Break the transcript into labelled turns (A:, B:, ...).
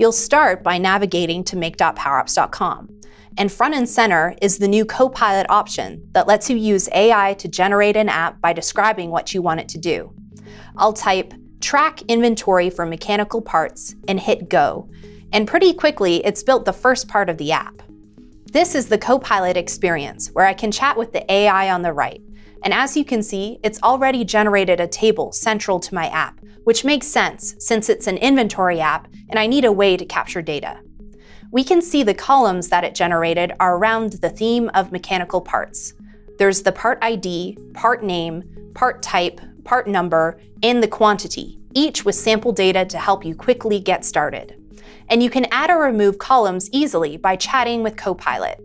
A: You'll start by navigating to make.powerapps.com. And front and center is the new Copilot option that lets you use AI to generate an app by describing what you want it to do. I'll type track inventory for mechanical parts and hit go. And pretty quickly, it's built the first part of the app. This is the Copilot experience, where I can chat with the AI on the right. And as you can see, it's already generated a table central to my app, which makes sense since it's an inventory app and I need a way to capture data. We can see the columns that it generated are around the theme of mechanical parts. There's the part ID, part name, part type, part number, and the quantity, each with sample data to help you quickly get started. And you can add or remove columns easily by chatting with Copilot.